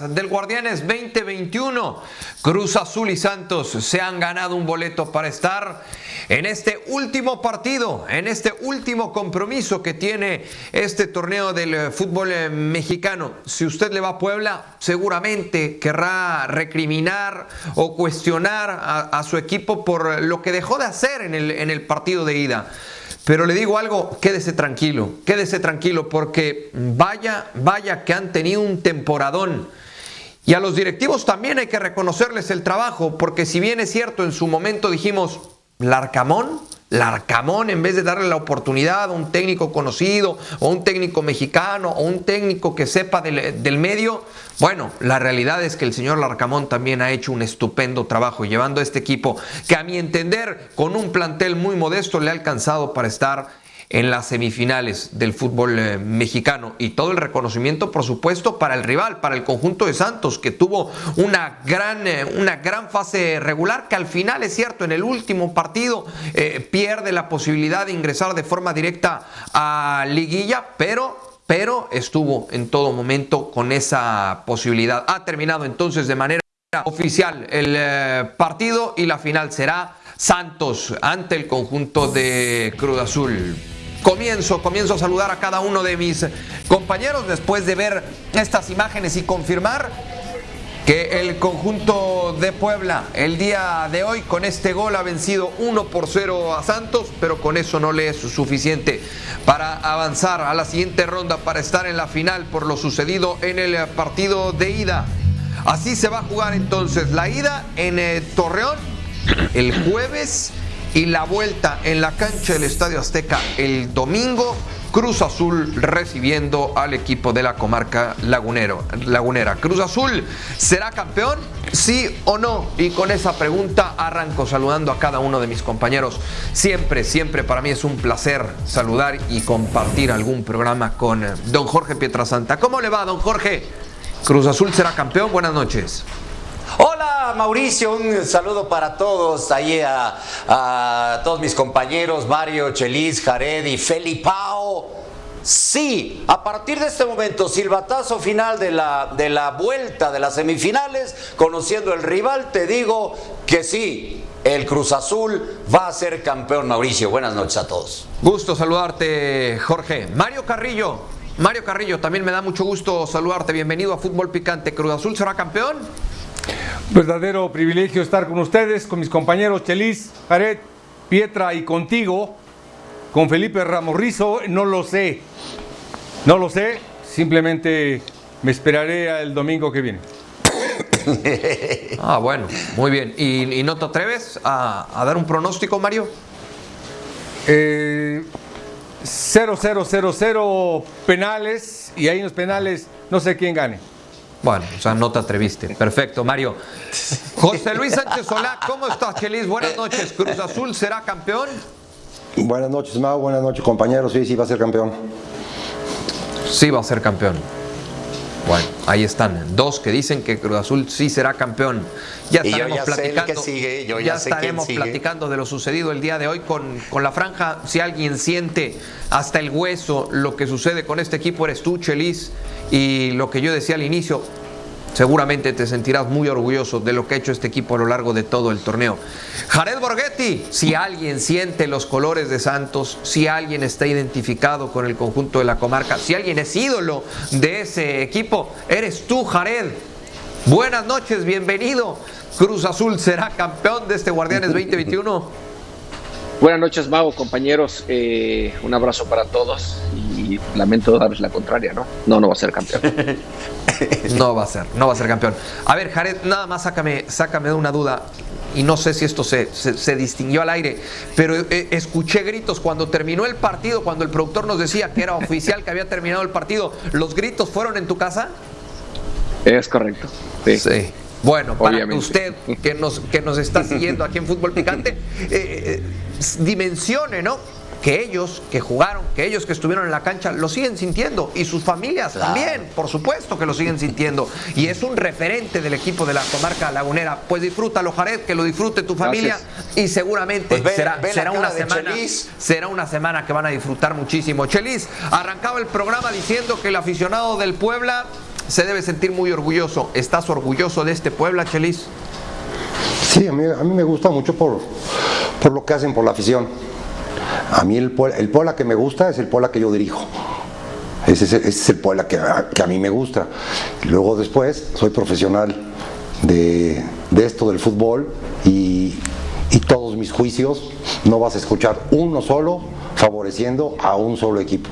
del Guardianes 2021. Cruz Azul y Santos se han ganado un boleto para estar en este último partido, en este último compromiso que tiene este torneo del eh, fútbol eh, mexicano. Si usted le va a Puebla, seguramente querrá recriminar o cuestionar a, su equipo por lo que dejó de hacer en el, en el partido de ida. Pero le digo algo, quédese tranquilo, quédese tranquilo porque vaya, vaya que han tenido un temporadón. Y a los directivos también hay que reconocerles el trabajo, porque si bien es cierto, en su momento dijimos, Larcamón, Larcamón, en vez de darle la oportunidad a un técnico conocido, o un técnico mexicano, o un técnico que sepa del, del, medio, bueno, la realidad es que el señor Larcamón también ha hecho un estupendo trabajo llevando a este equipo, que a mi entender, con un plantel muy modesto, le ha alcanzado para estar en las semifinales del fútbol eh, mexicano y todo el reconocimiento por supuesto para el rival, para el conjunto de Santos que tuvo una gran, eh, una gran fase regular que al final es cierto en el último partido eh, pierde la posibilidad de ingresar de forma directa a liguilla, pero pero estuvo en todo momento con esa posibilidad. Ha terminado entonces de manera oficial el partido y la final será Santos ante el conjunto de Cruz Azul. Comienzo, comienzo a saludar a cada uno de mis compañeros después de ver estas imágenes y confirmar que el conjunto de Puebla el día de hoy con este gol ha vencido 1 por 0 a Santos, pero con eso no le es suficiente para avanzar a la siguiente ronda, para estar en la final por lo sucedido en el partido de ida. Así se va a jugar entonces la ida en eh, Torreón el jueves y la vuelta en la cancha del Estadio Azteca el domingo. Cruz Azul recibiendo al equipo de la comarca lagunero, lagunera. Cruz Azul será campeón, sí o no. Y con esa pregunta arranco saludando a cada uno de mis compañeros. Siempre, siempre para mí es un placer saludar y compartir algún programa con don Jorge Pietrasanta. ¿Cómo le va, don Jorge? Cruz Azul será campeón. Buenas noches. Mauricio, un saludo para todos, ahí a, todos mis compañeros, Mario, Chelis, Jared y Felipao. Sí, a partir de este momento, silbatazo final de la, de la vuelta de las semifinales, conociendo el rival, te digo que sí, el Cruz Azul va a ser campeón, Mauricio. Buenas noches a todos. Gusto saludarte, Jorge. Mario Carrillo. Mario Carrillo, también me da mucho gusto saludarte. Bienvenido a Fútbol Picante. ¿Cruz Azul será campeón? Verdadero privilegio estar con ustedes, con mis compañeros Chelis, Jared, Pietra y contigo, con Felipe Ramorrizo, no lo sé, no lo sé, simplemente me esperaré el domingo que viene. ah, bueno, muy bien. ¿Y, no te atreves a, dar un pronóstico, Mario? Eh, 0-0-0-0 penales y ahí en los penales no sé quién gane. Bueno, o sea, no te atreviste. Perfecto, Mario. José Luis Sánchez Solá, ¿cómo estás, Chelis? Buenas noches. ¿Cruz Azul será campeón? Buenas noches, Mau. Buenas noches, compañeros. Sí, sí, va a ser campeón. Sí, va a ser campeón. Bueno, ahí están. Dos que dicen que Cruz Azul sí será campeón. Ya estaremos platicando. ya, estaremos platicando de lo sucedido el día de hoy con, con la franja. Si alguien siente hasta el hueso lo que sucede con este equipo, eres tú, Chelis. Y lo que yo decía al inicio, seguramente te sentirás muy orgulloso de lo que ha hecho este equipo a lo largo de todo el torneo. Jared Borghetti, si alguien siente los colores de Santos, si alguien está identificado con el conjunto de la comarca, si alguien es ídolo de ese equipo, eres tú, Jared. Buenas noches, bienvenido. Cruz Azul será campeón de este Guardianes 2021. Buenas noches, Mago, compañeros. Eh, un abrazo para todos y lamento darles la contraria, ¿no? No, no va a ser campeón. no va a ser, no va a ser campeón. A ver, Jared, nada más sácame, sácame de una duda y no sé si esto se, se, distinguió al aire, pero eh, escuché gritos cuando terminó el partido, cuando el productor nos decía que era oficial, que había terminado el partido. ¿Los gritos fueron en tu casa? Es correcto. Sí. Bueno, para usted que nos, que nos está siguiendo aquí en Fútbol Picante, eh, eh, dimensione, ¿no? Que ellos que jugaron, que ellos que estuvieron en la cancha lo siguen sintiendo y sus familias también, por supuesto que lo siguen sintiendo. Y es un referente del equipo de la comarca lagunera. Pues disfrútalo, Jared, que lo disfrute tu familia y seguramente pues será, será una semana, será una semana que van a disfrutar muchísimo. Chelis arrancaba el programa diciendo que el aficionado del Puebla se debe sentir muy orgulloso. ¿Estás orgulloso de este Puebla, Chelis? Sí, a mí, me gusta mucho por, por lo que hacen por la afición. A mí el, el que me gusta es el Puebla que yo dirijo. Ese es, el- Puebla que, que a mí me gusta. Luego después soy profesional de, de esto del fútbol y, y todos mis juicios no vas a escuchar uno solo favoreciendo a un solo equipo.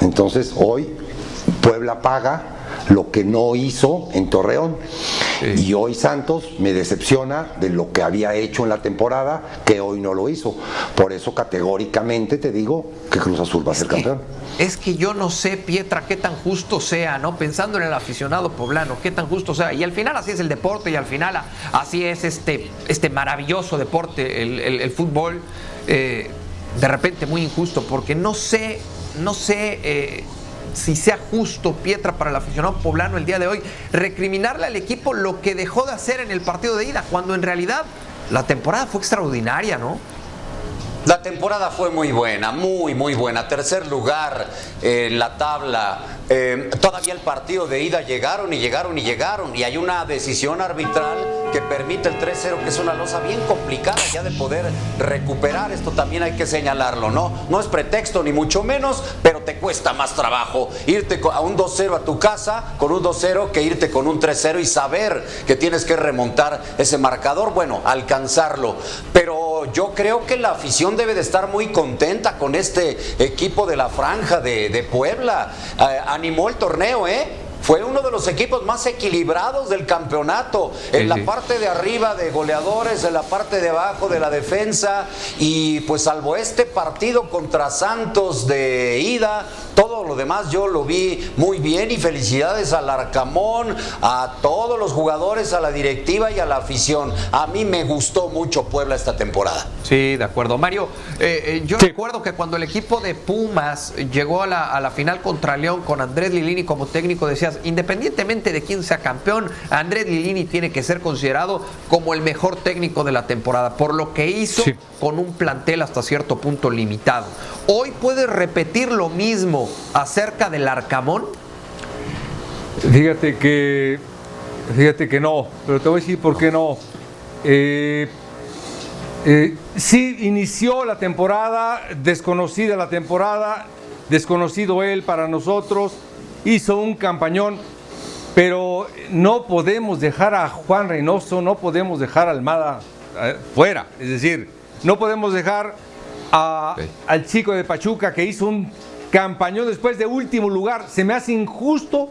Entonces hoy Puebla paga lo que no hizo en Torreón. Y hoy Santos me decepciona de lo que había hecho en la temporada, que hoy no lo hizo. Por eso categóricamente te digo que Cruz Azul va a ser campeón. Es que yo no sé, Pietra, qué tan justo sea, ¿no? Pensando en el aficionado poblano, qué tan justo sea. Y al final así es el deporte y al final así es este, este maravilloso deporte, el, el- el fútbol. eh, de repente muy injusto, porque no sé, no sé eh, si sea justo, Pietra, para el aficionado poblano el día de hoy, recriminarle al equipo lo que dejó de hacer en el partido de ida, cuando en realidad la temporada fue extraordinaria, ¿no? La temporada fue muy buena, muy, muy buena. Tercer lugar en la tabla. Eh, todavía el partido de ida llegaron y llegaron y llegaron. Y hay una decisión arbitral que permite el 3-0, que es una losa bien complicada ya de poder recuperar. Esto también hay que señalarlo, ¿no? No es pretexto ni mucho menos, pero te cuesta más trabajo irte a un 2-0 a tu casa con un 2-0 que irte con un 3-0 y saber que tienes que remontar ese marcador, bueno, alcanzarlo. Yo creo que la afición debe de estar muy contenta con este equipo de la franja de, de Puebla. Eh, animó el torneo, ¿eh? Fue uno de los equipos más equilibrados del campeonato. En Sí, la sí. parte de arriba de goleadores, en la parte de abajo de la defensa. Y pues salvo este partido contra Santos de ida, todo lo demás yo lo vi muy bien. Y felicidades al Arcamón, a todos los jugadores, a la directiva y a la afición. A mí me gustó mucho Puebla esta temporada. Sí, de acuerdo. Mario, eh, eh, yo Sí. recuerdo que cuando el equipo de Pumas llegó a la, a la final contra León con Andrés Lilini como técnico, decías, independientemente de quién sea campeón, Andrés Lilini tiene que ser considerado como el mejor técnico de la temporada, por lo que hizo Sí. con un plantel hasta cierto punto limitado. Hoy puedes repetir lo mismo acerca del Arcamón. Fíjate que, fíjate que no, pero te voy a decir por qué no. Eh, eh, sí inició la temporada, desconocida la temporada, desconocido él para nosotros, hizo un campañón, pero no podemos dejar a Juan Reynoso, no podemos dejar a Almada eh, fuera, es decir, no podemos dejar a- al chico de Pachuca que hizo un campañón después de último lugar. Se me hace injusto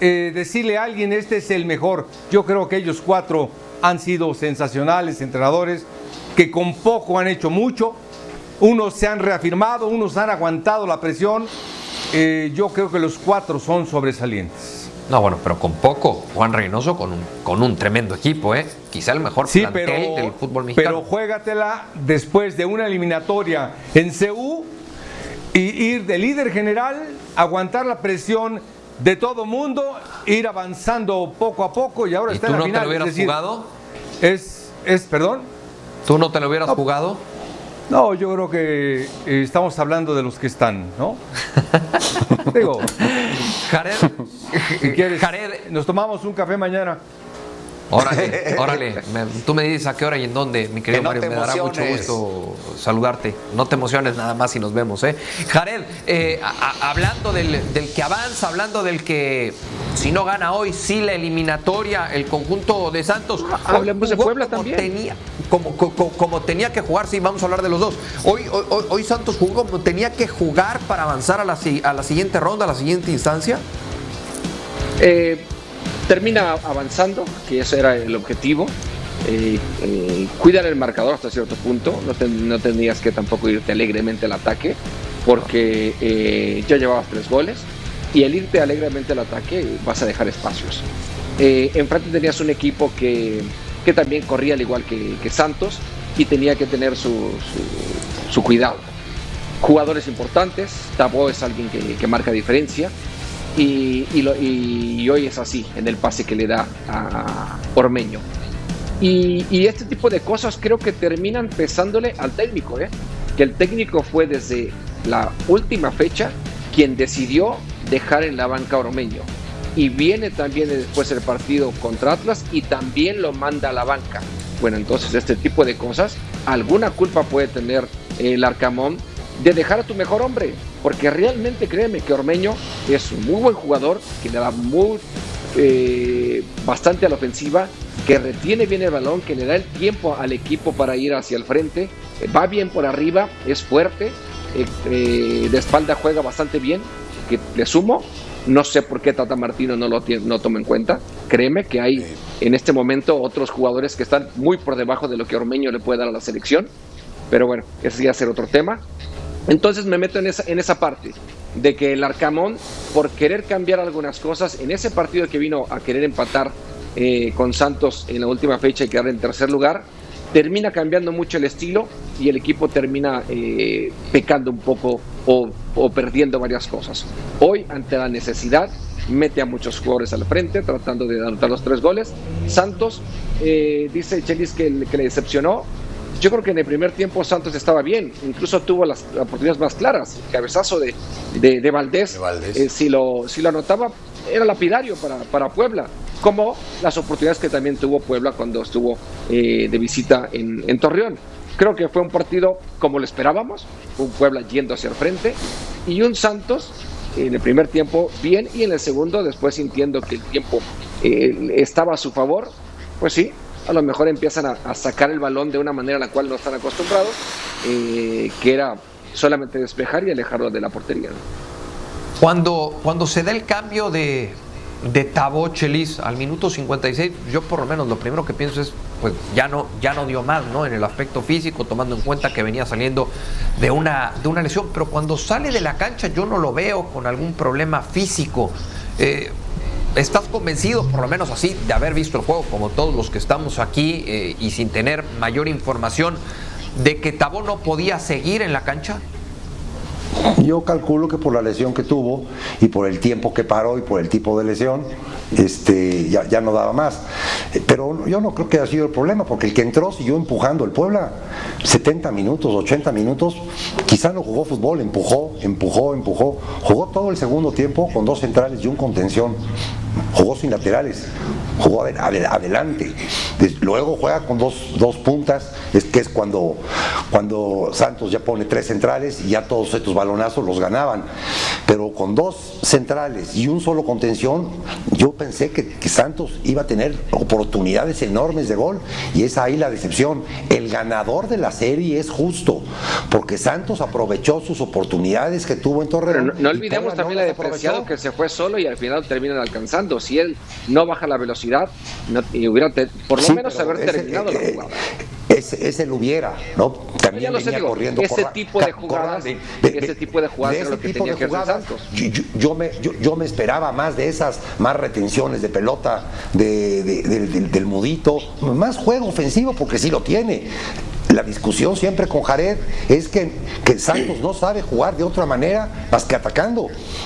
eh, decirle a alguien este es el mejor. Yo creo que ellos cuatro han sido sensacionales entrenadores que con poco han hecho mucho. Unos se han reafirmado, unos han aguantado la presión. Eh, yo creo que los cuatro son sobresalientes. No, bueno, pero con poco. Juan Reynoso con un, con un tremendo equipo, ¿eh? Quizá el mejor Sí, plantel pero, del fútbol pero mexicano. juégatela después de una eliminatoria en CU ir de líder general, aguantar la presión de todo mundo, ir avanzando poco a poco y ahora ¿Y está tú en la no final. te lo hubieras es decir, jugado? Es, es, perdón. ¿Tú no te lo hubieras jugado? No, yo creo que eh, estamos hablando de los que están, ¿no? Digo, Jared, Jared, nos tomamos un café mañana. Órale, órale. Me- tú me dices a qué hora y en dónde, mi querido Que no Mario. Me dará mucho gusto saludarte. No te emociones nada más si nos vemos, ¿eh? Jared, eh, a- a- hablando del, del que avanza, hablando del que si no gana hoy, sí la eliminatoria, el conjunto de Santos. hoy Hablemos de Puebla como también. Tenía, como, co- co- como tenía que jugar, sí, vamos a hablar de los dos. Hoy, hoy, Santos jugó como tenía que jugar para avanzar a la, si- a la siguiente ronda, a la siguiente instancia. Eh, termina avanzando, que ese era el objetivo. Eh, eh, cuidar el marcador hasta cierto punto. No, no tendrías que tampoco irte alegremente al ataque, porque eh, ya llevabas tres goles. Y el irte alegremente al ataque vas a dejar espacios. Eh, enfrente tenías un equipo que, que también corría al igual que, Santos y tenía que tener su, su- cuidado. Jugadores importantes, Tabo es alguien que, que marca diferencia y, hoy es así en el pase que le da a Ormeño. Y, y este tipo de cosas creo que terminan pesándole al técnico, ¿eh? que el técnico fue desde la última fecha quien decidió dejar en la banca a Ormeño. y viene también después el partido contra Atlas y también lo manda a la banca. Bueno, entonces este tipo de cosas, alguna culpa puede tener el Arcamón de dejar a tu mejor hombre, porque realmente créeme que Ormeño es un muy buen jugador, que le da muy, eh, bastante a la ofensiva, que retiene bien el balón, que le da el tiempo al equipo para ir hacia el frente, eh, va bien por arriba, es fuerte, eh, de espalda juega bastante bien, que le sumo. No sé por qué Tata Martino no lo no toma en cuenta. Créeme que hay en este momento otros jugadores que están muy por debajo de lo que Ormeño le puede dar a la selección. Pero bueno, ese ya ser otro tema. Entonces me meto en esa, en esa parte de que el Arcamón, por querer cambiar algunas cosas, en ese partido que vino a querer empatar eh, con Santos en la última fecha y quedar en tercer lugar, termina cambiando mucho el estilo y el equipo termina eh, pecando un poco o, perdiendo varias cosas. Hoy, ante la necesidad, mete a muchos jugadores al frente tratando de anotar los tres goles. Santos, eh, dice Chelis que, que le decepcionó, yo creo que en el primer tiempo Santos estaba bien, incluso tuvo las oportunidades más claras. El cabezazo de, de, Valdés, eh, si, lo, si lo anotaba, era lapidario para, para, Puebla, como las oportunidades que también tuvo Puebla cuando estuvo eh, de visita en, en, Torreón. Creo que fue un partido como lo esperábamos, un Puebla yendo hacia el frente y un Santos en el primer tiempo bien y en el segundo, después sintiendo que el tiempo eh, estaba a su favor, pues sí, a lo mejor empiezan a, sacar el balón de una manera a la cual no están acostumbrados, eh, que era solamente despejar y alejarlo de la portería. Cuando, cuando se da el cambio de, de Tabo Chelis al minuto 56, yo por lo menos lo primero que pienso es, pues ya no, ya no dio más, ¿no? En el aspecto físico, tomando en cuenta que venía saliendo de una, de una lesión, pero cuando sale de la cancha yo no lo veo con algún problema físico. Eh, ¿Estás convencido, por lo menos así, de haber visto el juego como todos los que estamos aquí eh, y sin tener mayor información, de que Tabó no podía seguir en la cancha? Yo calculo que por la lesión que tuvo y por el tiempo que paró y por el tipo de lesión, este, ya, ya no daba más. Pero yo no creo que haya sido el problema, porque el que entró siguió empujando. El Puebla, 70 minutos, 80 minutos, quizá no jugó fútbol, empujó, empujó, empujó. Jugó todo el segundo tiempo con dos centrales y un contención. Jugó sin laterales, jugó adelante. Luego juega con dos, dos puntas, es que es cuando, cuando Santos ya pone tres centrales y ya todos estos balonazos los ganaban. Pero con dos centrales y un solo contención, yo pensé que, Santos iba a tener oportunidades enormes de gol y es ahí la decepción. El ganador de la serie es justo, porque Santos aprovechó sus oportunidades que tuvo en Torreón. no, olvidemos también la depreciado que se fue solo y al final terminan alcanzando. Si él no baja la velocidad, y hubiera por lo menos haber terminado la jugada. Ese, ese, lo hubiera, ¿no? También venía corriendo ese tipo de jugadas, ese tipo de jugadas es lo que tenía que hacer Santos. Yo, me, yo, me esperaba más de esas, más retenciones de pelota de, del, mudito, más juego ofensivo porque sí lo tiene. La discusión siempre con Jared es que, que Santos no sabe jugar de otra manera más que atacando.